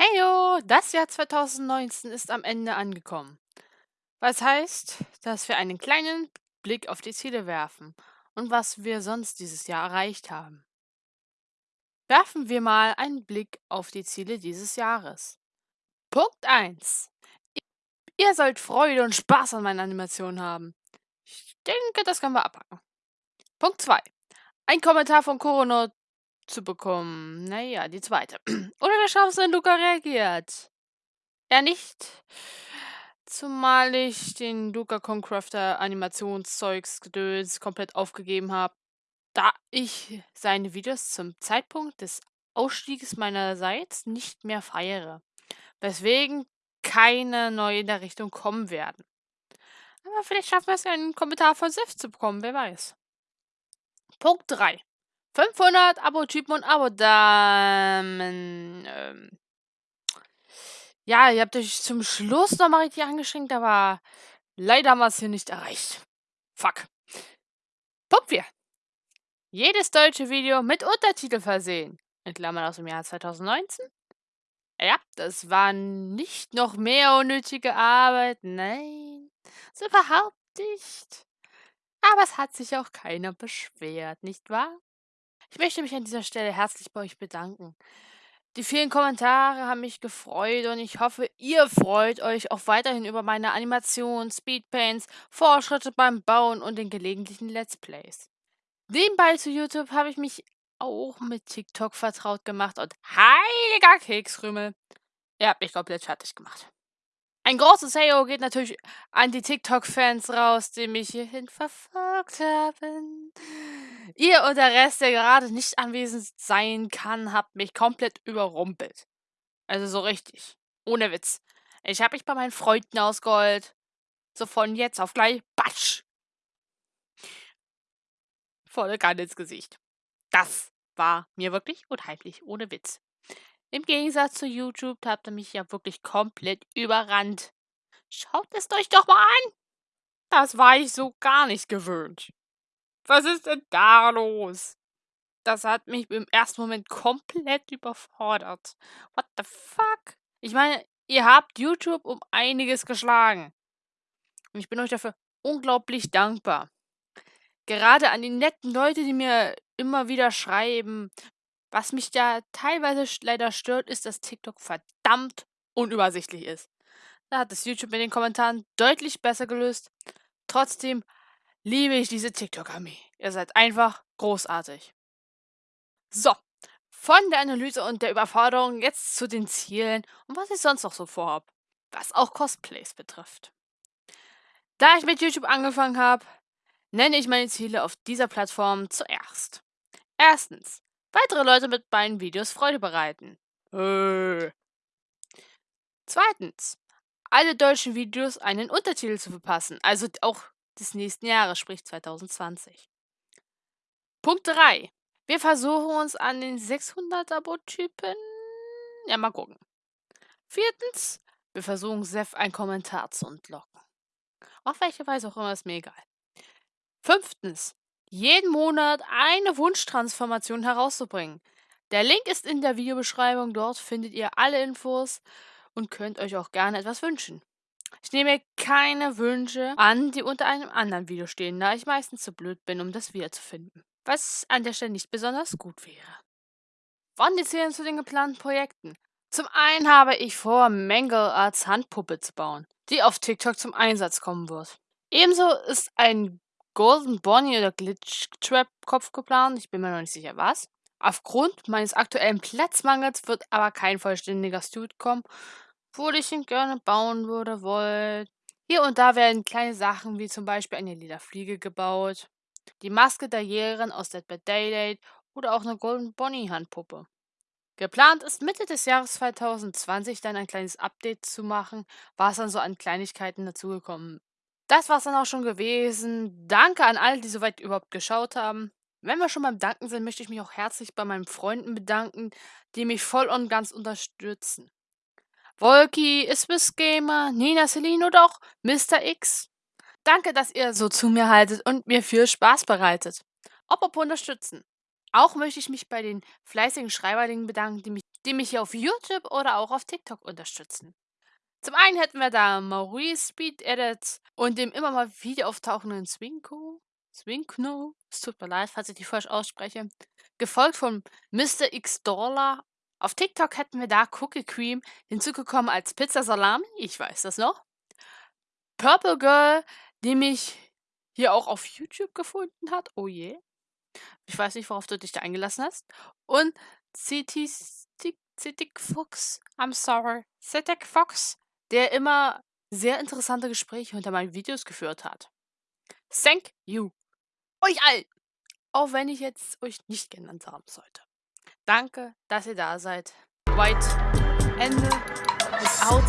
Heyo, das Jahr 2019 ist am Ende angekommen. Was heißt, dass wir einen kleinen Blick auf die Ziele werfen und was wir sonst dieses Jahr erreicht haben. Werfen wir mal einen Blick auf die Ziele dieses Jahres. Punkt 1. Ihr sollt Freude und Spaß an meinen Animationen haben. Ich denke, das können wir abhaken. Punkt 2. Ein Kommentar von Korono zu bekommen. Naja, die zweite. Oder wir schauen, wenn Luca reagiert. Er nicht. Zumal ich den Luca Concrafter Animationszeugs Gedöns komplett aufgegeben habe, da ich seine Videos zum Zeitpunkt des Ausstiegs meinerseits nicht mehr feiere. Weswegen keine neue in der Richtung kommen werden. Aber vielleicht schaffen wir es, einen Kommentar von Sif zu bekommen, wer weiß. Punkt 3. 500 Abo-Typen und Abo-Damen. Ähm, ja, ihr habt euch zum Schluss nochmal richtig angeschränkt, aber leider haben wir es hier nicht erreicht. Fuck. Punkt 4. Jedes deutsche Video mit Untertitel versehen. In Klammern aus dem Jahr 2019. Ja, das war nicht noch mehr unnötige Arbeit. Nein, so überhaupt nicht. Aber es hat sich auch keiner beschwert, nicht wahr? Ich möchte mich an dieser Stelle herzlich bei euch bedanken. Die vielen Kommentare haben mich gefreut und ich hoffe, ihr freut euch auch weiterhin über meine Animationen, Speedpaints, Fortschritte beim Bauen und den gelegentlichen Let's Plays. Nebenbei zu YouTube habe ich mich auch mit TikTok vertraut gemacht und heiliger Keksrümmel. Ihr habt mich komplett fertig gemacht. Ein großes Heyo geht natürlich an die TikTok-Fans raus, die mich hierhin verfolgt haben. Ihr und der Rest, der gerade nicht anwesend sein kann, habt mich komplett überrumpelt. Also so richtig. Ohne Witz. Ich habe mich bei meinen Freunden ausgeholt. So von jetzt auf gleich. Batsch! Volle Kanne ins Gesicht. Das war mir wirklich unheimlich. Ohne Witz. Im Gegensatz zu YouTube habt ihr mich ja wirklich komplett überrannt. Schaut es euch doch mal an. Das war ich so gar nicht gewöhnt. Was ist denn da los? Das hat mich im ersten Moment komplett überfordert. What the fuck? Ich meine, ihr habt YouTube um einiges geschlagen. Und ich bin euch dafür unglaublich dankbar. Gerade an die netten Leute, die mir immer wieder schreiben, was mich da teilweise leider stört, ist, dass TikTok verdammt unübersichtlich ist. Da hat es YouTube mit den Kommentaren deutlich besser gelöst. Trotzdem liebe ich diese TikTok-Armee. Ihr seid einfach großartig. So, von der Analyse und der Überforderung jetzt zu den Zielen und was ich sonst noch so vorhabe, was auch Cosplays betrifft. Da ich mit YouTube angefangen habe, nenne ich meine Ziele auf dieser Plattform zuerst. Erstens, weitere Leute mit meinen Videos Freude bereiten. Äh. Zweitens, alle deutschen Videos einen Untertitel zu verpassen, also auch des nächsten Jahres, sprich 2020. Punkt 3. Wir versuchen uns an den 600 Abo-Typen. Ja, mal gucken. Viertens, wir versuchen Seth einen Kommentar zu entlocken. Auf welche Weise auch immer, ist mir egal. Fünftens, jeden Monat eine Wunschtransformation herauszubringen. Der Link ist in der Videobeschreibung. Dort findet ihr alle Infos und könnt euch auch gerne etwas wünschen. Ich nehme keine Wünsche an, die unter einem anderen Video stehen, da ich meistens zu blöd bin, um das wiederzufinden. Was an der Stelle nicht besonders gut wäre. Wann die Zählen zu den geplanten Projekten? Zum einen habe ich vor, Mangle als Handpuppe zu bauen, die auf TikTok zum Einsatz kommen wird. Ebenso ist ein Golden Bonnie oder Glitch Trap Kopf geplant. Ich bin mir noch nicht sicher was. Aufgrund meines aktuellen Platzmangels wird aber kein vollständiger Suit kommen, wo ich ihn gerne bauen würde, wollt. Hier und da werden kleine Sachen wie zum Beispiel eine lila Fliege gebaut, die Maske der Jägerin aus Dead by Daylight oder auch eine Golden Bonnie Handpuppe. Geplant ist Mitte des Jahres 2020 dann ein kleines Update zu machen, was dann so an Kleinigkeiten dazugekommen das war's dann auch schon gewesen. Danke an alle, die soweit überhaupt geschaut haben. Wenn wir schon beim Danken sind, möchte ich mich auch herzlich bei meinen Freunden bedanken, die mich voll und ganz unterstützen. Wolki, Isbis Gamer, Nina Celine oder auch Mr. X. Danke, dass ihr so zu mir haltet und mir viel Spaß bereitet. Apropos unterstützen. Auch möchte ich mich bei den fleißigen Schreiberlingen bedanken, die, mich, die mich hier auf YouTube oder auch auf TikTok unterstützen. Zum einen hätten wir da Maurice Speed Edits und dem immer mal wieder auftauchenden Swinko. Swinkno, es tut mir leid, falls ich die falsch ausspreche. Gefolgt von Mr. X Dollar. Auf TikTok hätten wir da Cookie Cream hinzugekommen als Pizza Salami, ich weiß das noch. Purple Girl, die mich hier auch auf YouTube gefunden hat. Oh je. Ich weiß nicht, worauf du dich da eingelassen hast. Und Citic Fox, I'm sorry, Citic Fox, der immer sehr interessante Gespräche unter meinen Videos geführt hat. Thank you. Euch allen. Auch wenn ich jetzt euch nicht genannt haben sollte. Danke, dass ihr da seid. White. Ende. Ist out.